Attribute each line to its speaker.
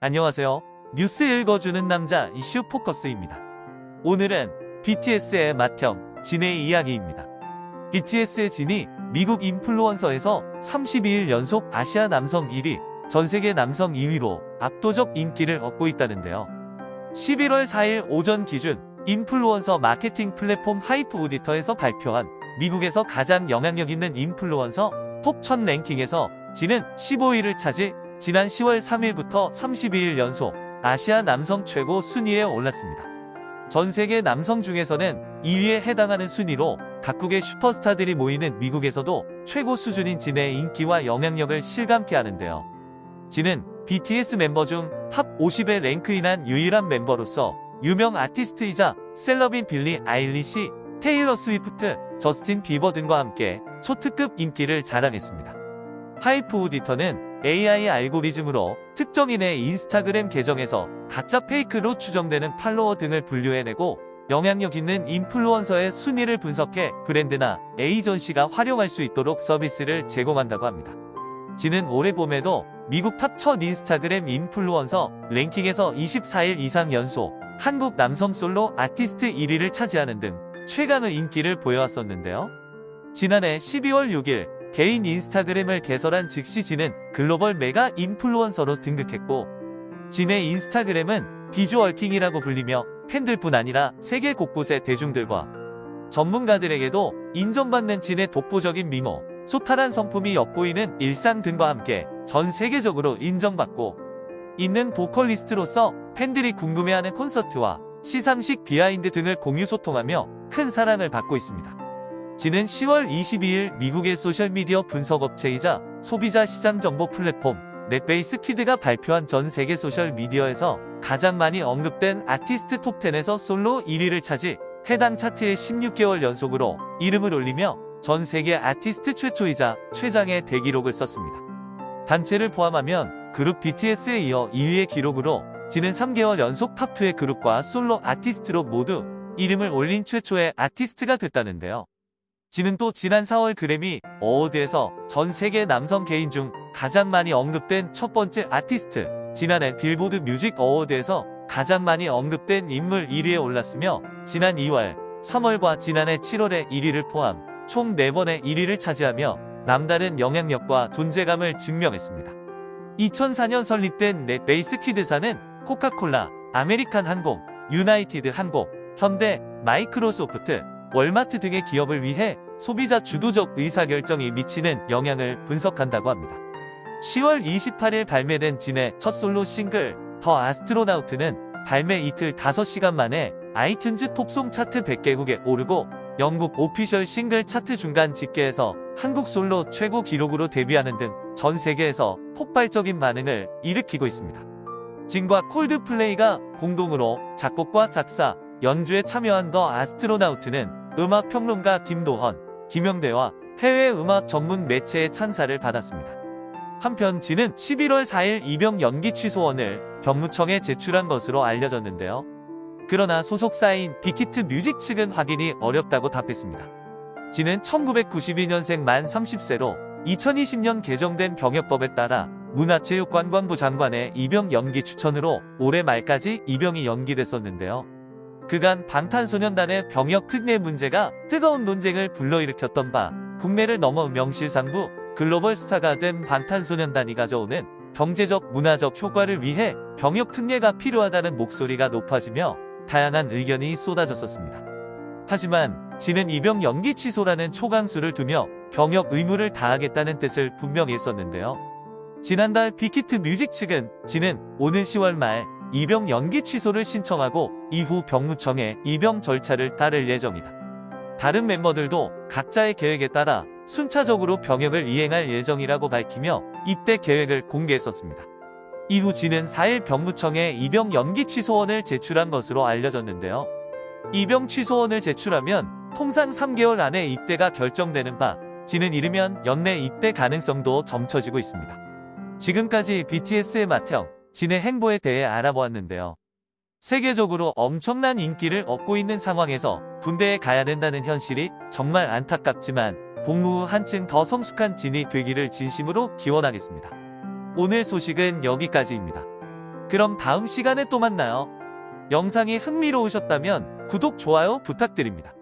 Speaker 1: 안녕하세요. 뉴스 읽어주는 남자 이슈 포커스입니다. 오늘은 BTS의 맏형 진의 이야기입니다. BTS의 진이 미국 인플루언서에서 32일 연속 아시아 남성 1위, 전세계 남성 2위로 압도적 인기를 얻고 있다는데요. 11월 4일 오전 기준 인플루언서 마케팅 플랫폼 하이프 오디터에서 발표한 미국에서 가장 영향력 있는 인플루언서 톱 1000 랭킹에서 진은 15위를 차지 지난 10월 3일부터 32일 연속 아시아 남성 최고 순위에 올랐습니다. 전 세계 남성 중에서는 2위에 해당하는 순위로 각국의 슈퍼스타들이 모이는 미국에서도 최고 수준인 진의 인기와 영향력을 실감케 하는데요. 진은 BTS 멤버 중 탑 50에 랭크인한 유일한 멤버로서 유명 아티스트이자 셀럽인 빌리 아일리시, 테일러 스위프트, 저스틴 비버 등과 함께 초특급 인기를 자랑했습니다. 하이프 오디터는 AI 알고리즘으로 특정인의 인스타그램 계정에서 가짜 페이크로 추정되는 팔로워 등을 분류해내고 영향력 있는 인플루언서의 순위를 분석해 브랜드나 에이전시가 활용할 수 있도록 서비스를 제공한다고 합니다. 진은 올해 봄에도 미국 탑 천 인스타그램 인플루언서 랭킹에서 24일 이상 연속 한국 남성 솔로 아티스트 1위를 차지하는 등 최강의 인기를 보여왔었는데요. 지난해 12월 6일 개인 인스타그램을 개설한 즉시 진은 글로벌 메가 인플루언서로 등극했고 진의 인스타그램은 비주얼킹이라고 불리며 팬들뿐 아니라 세계 곳곳의 대중들과 전문가들에게도 인정받는 진의 독보적인 미모, 소탈한 성품이 엿보이는 일상 등과 함께 전 세계적으로 인정받고 있는 보컬리스트로서 팬들이 궁금해하는 콘서트와 시상식 비하인드 등을 공유 소통하며 큰 사랑을 받고 있습니다. 진은 10월 22일 미국의 소셜미디어 분석업체이자 소비자 시장 정보 플랫폼 넷베이스 퀴드가 발표한 전 세계 소셜미디어에서 가장 많이 언급된 아티스트 톱10에서 솔로 1위를 차지 해당 차트에 16개월 연속으로 이름을 올리며 전 세계 아티스트 최초이자 최장의 대기록을 썼습니다. 단체를 포함하면 그룹 BTS에 이어 2위의 기록으로 진은 3개월 연속 탑2의 그룹과 솔로 아티스트로 모두 이름을 올린 최초의 아티스트가 됐다는데요. 진은 또 지난 4월 그래미 어워드에서 전 세계 남성 개인 중 가장 많이 언급된 첫 번째 아티스트, 지난해 빌보드 뮤직 어워드에서 가장 많이 언급된 인물 1위에 올랐으며 지난 2월, 3월과 지난해 7월에 1위를 포함 총 4번의 1위를 차지하며 남다른 영향력과 존재감을 증명했습니다. 2004년 설립된 NetBase Quid사는 코카콜라, 아메리칸 항공, 유나이티드 항공, 현대, 마이크로소프트, 월마트 등의 기업을 위해 소비자 주도적 의사결정이 미치는 영향을 분석한다고 합니다. 10월 28일 발매된 진의 첫 솔로 싱글 The Astronaut는 발매 이틀 5시간 만에 iTunes Top Song 차트 100개국에 오르고 영국 오피셜 싱글 차트 중간 집계에서 한국 솔로 최고 기록으로 데뷔하는 등 전 세계에서 폭발적인 반응을 일으키고 있습니다. 진과 콜드플레이가 공동으로 작곡과 작사, 연주에 참여한 더 아스트로나우트는 음악 평론가 김도헌, 김영대와 해외 음악 전문 매체의 찬사를 받았습니다. 한편 진은 11월 4일 입영 연기 취소원을 경무청에 제출한 것으로 알려졌는데요. 그러나 소속사인 빅히트 뮤직 측은 확인이 어렵다고 답했습니다. 진은 1992년생 만 30세로 2020년 개정된 병역법에 따라 문화체육관광부 장관의 입영 연기 추천으로 올해 말까지 입영이 연기됐었는데요. 그간 방탄소년단의 병역 특례 문제가 뜨거운 논쟁을 불러일으켰던 바 국내를 넘어 명실상부 글로벌 스타가 된 방탄소년단이 가져오는 경제적 문화적 효과를 위해 병역 특례가 필요하다는 목소리가 높아지며 다양한 의견이 쏟아졌었습니다. 하지만 지는 입영 연기 취소라는 초강수를 두며 병역 의무를 다하겠다는 뜻을 분명히 했었는데요. 지난달 빅히트 뮤직 측은 지는 오는 10월 말 입영 연기 취소를 신청하고 이후 병무청에 입영 절차를 따를 예정이다. 다른 멤버들도 각자의 계획에 따라 순차적으로 병역을 이행할 예정이라고 밝히며 입대 계획을 공개했었습니다. 이후 지는 4일 병무청에 입영 연기 취소원을 제출한 것으로 알려졌는데요. 입영 취소원을 제출하면 통상 3개월 안에 입대가 결정되는 바 지는 이르면 연내 입대 가능성도 점쳐지고 있습니다. 지금까지 BTS의 맏형 진의 행보에 대해 알아보았는데요. 세계적으로 엄청난 인기를 얻고 있는 상황에서 군대에 가야 된다는 현실이 정말 안타깝지만 복무 후 한층 더 성숙한 진이 되기를 진심으로 기원하겠습니다. 오늘 소식은 여기까지입니다. 그럼 다음 시간에 또 만나요. 영상이 흥미로우셨다면 구독, 좋아요 부탁드립니다.